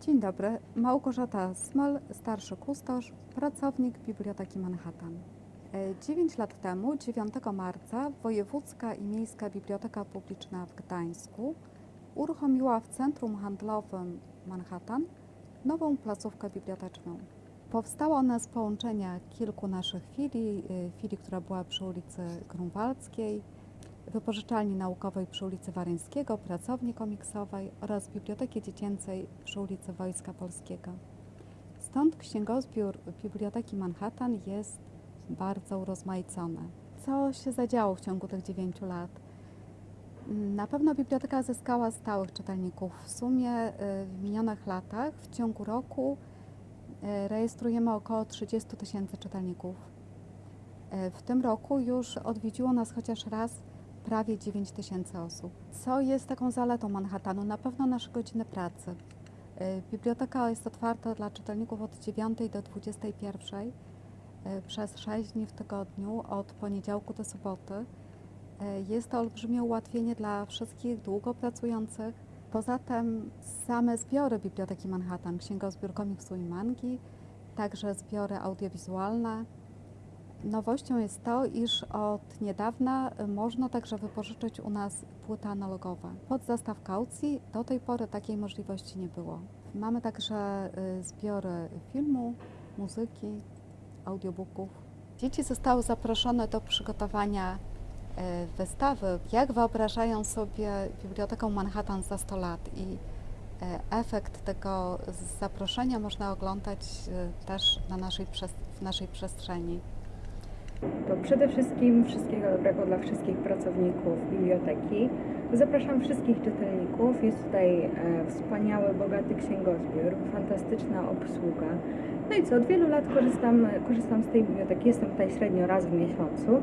Dzień dobry, Małgorzata Smol, starszy kustosz, pracownik Biblioteki Manhattan. 9 lat temu, 9 marca, Wojewódzka i Miejska Biblioteka Publiczna w Gdańsku uruchomiła w Centrum Handlowym Manhattan nową placówkę biblioteczną. Powstała ona z połączenia kilku naszych filii, y, filii, która była przy ulicy Grunwaldzkiej, wypożyczalni naukowej przy ulicy Waryńskiego, pracowni komiksowej oraz Biblioteki Dziecięcej przy ulicy Wojska Polskiego. Stąd księgozbiór Biblioteki Manhattan jest bardzo urozmaicony. Co się zadziało w ciągu tych 9 lat? Na pewno biblioteka zyskała stałych czytelników. W sumie y, w minionych latach, w ciągu roku, y, rejestrujemy około 30 tysięcy czytelników. Y, W tym roku już odwiedziło nas chociaż raz prawie 9 tysięcy osób. Co jest taką zaletą Manhattanu? Na pewno nasze godziny pracy. Y, Biblioteka jest otwarta dla czytelników od 9 do 21 y, przez 6 dni w tygodniu, od poniedziałku do soboty. Y, Jest to olbrzymie ułatwienie dla wszystkich długo pracujących. Poza tym same zbiory Biblioteki Manhattan, księgozbiór komiksu i mangi, także zbiory audiowizualne. Nowością jest to, iż od niedawna y, można także wypożyczyć u nas płyty analogowe. Pod zastaw kaucji do tej pory takiej możliwości nie było. Mamy także y, zbiory filmu, muzyki, audiobooków. Dzieci zostały zaproszone do przygotowania y, wystawy, jak wyobrażają sobie Bibliotekę Manhattan za 100 lat i efekt tego zaproszenia można oglądać też na naszej, w naszej przestrzeni. To przede wszystkim wszystkiego dobrego dla wszystkich pracowników biblioteki. Zapraszam wszystkich czytelników. Jest tutaj e, wspaniały, bogaty księgozbiór, fantastyczna obsługa. No i co, od wielu lat korzystam, korzystam z tej biblioteki. Jestem tutaj średnio raz w miesiącu.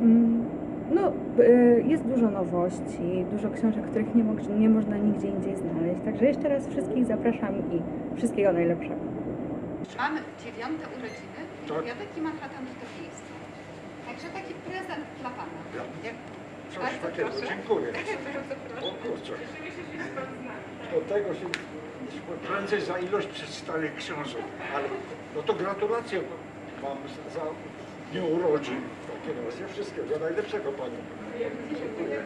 Mm, No, e, jest dużo nowości, dużo książek, których nie, mo- nie można nigdzie indziej znaleźć. Także jeszcze raz wszystkich zapraszam i wszystkiego najlepszego. Mamy dziewiąte urodziny Tak. Biblioteki Manhattan w Także taki prezent dla Pana. Ja, nie? Coś Bardzo takiego, proszę. dziękuję. Bardzo proszę. O kurczę. Do tego się prędzej za ilość przedstawionych książek, ale no to gratulacje Wam za dniu urodzin. Takie razie wszystkiego najlepszego Panią. Dziękuję.